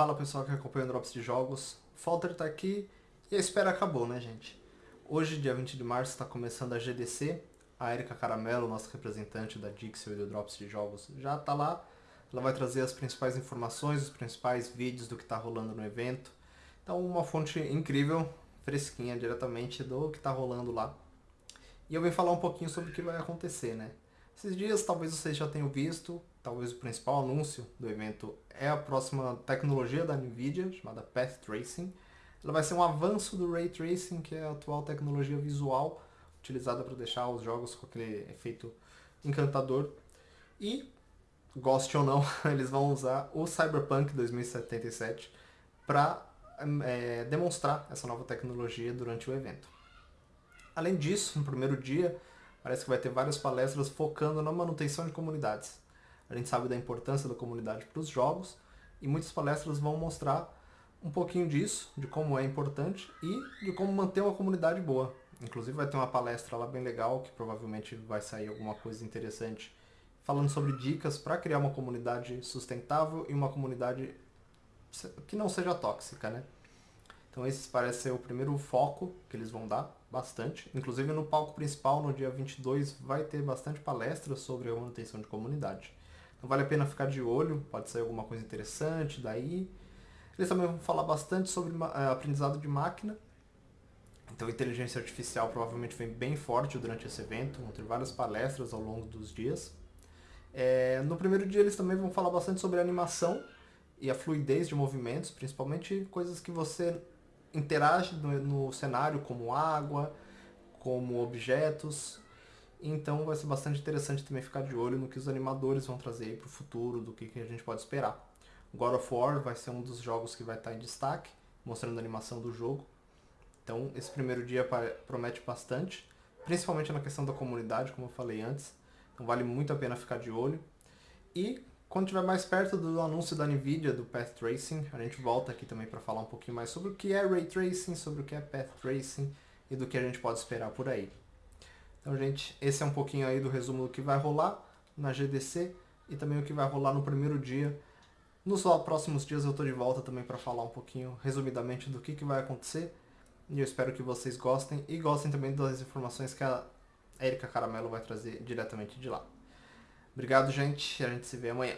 Fala pessoal que acompanha o Drops de Jogos, Falter tá aqui e a espera acabou, né gente? Hoje, dia 20 de março, está começando a GDC, a Erika Caramelo, nossa representante da Dixel e do Drops de Jogos, já tá lá. Ela vai trazer as principais informações, os principais vídeos do que está rolando no evento. Então uma fonte incrível, fresquinha diretamente do que está rolando lá. E eu vim falar um pouquinho sobre o que vai acontecer, né? Esses dias talvez vocês já tenham visto, talvez o principal anúncio do evento é a próxima tecnologia da NVIDIA, chamada Path Tracing. Ela vai ser um avanço do Ray Tracing, que é a atual tecnologia visual utilizada para deixar os jogos com aquele efeito encantador. E, goste ou não, eles vão usar o Cyberpunk 2077 para é, demonstrar essa nova tecnologia durante o evento. Além disso, no primeiro dia, parece que vai ter várias palestras focando na manutenção de comunidades. A gente sabe da importância da comunidade para os jogos e muitas palestras vão mostrar um pouquinho disso, de como é importante e de como manter uma comunidade boa. Inclusive vai ter uma palestra lá bem legal, que provavelmente vai sair alguma coisa interessante, falando sobre dicas para criar uma comunidade sustentável e uma comunidade que não seja tóxica, né? Então esse parece ser o primeiro foco que eles vão dar, bastante. Inclusive no palco principal, no dia 22, vai ter bastante palestras sobre a manutenção de comunidade. Então vale a pena ficar de olho, pode sair alguma coisa interessante daí. Eles também vão falar bastante sobre é, aprendizado de máquina. Então inteligência artificial provavelmente vem bem forte durante esse evento, vão ter várias palestras ao longo dos dias. É, no primeiro dia eles também vão falar bastante sobre animação e a fluidez de movimentos, principalmente coisas que você interage no, no cenário, como água, como objetos. Então vai ser bastante interessante também ficar de olho no que os animadores vão trazer para o futuro, do que, que a gente pode esperar. God of War vai ser um dos jogos que vai estar em destaque, mostrando a animação do jogo. Então esse primeiro dia promete bastante, principalmente na questão da comunidade, como eu falei antes. Então vale muito a pena ficar de olho. E quando estiver mais perto do anúncio da NVIDIA, do Path Tracing, a gente volta aqui também para falar um pouquinho mais sobre o que é Ray Tracing, sobre o que é Path Tracing e do que a gente pode esperar por aí. Então, gente, esse é um pouquinho aí do resumo do que vai rolar na GDC e também o que vai rolar no primeiro dia. Nos próximos dias eu estou de volta também para falar um pouquinho, resumidamente, do que, que vai acontecer. E eu espero que vocês gostem e gostem também das informações que a Erika Caramelo vai trazer diretamente de lá. Obrigado, gente. A gente se vê amanhã.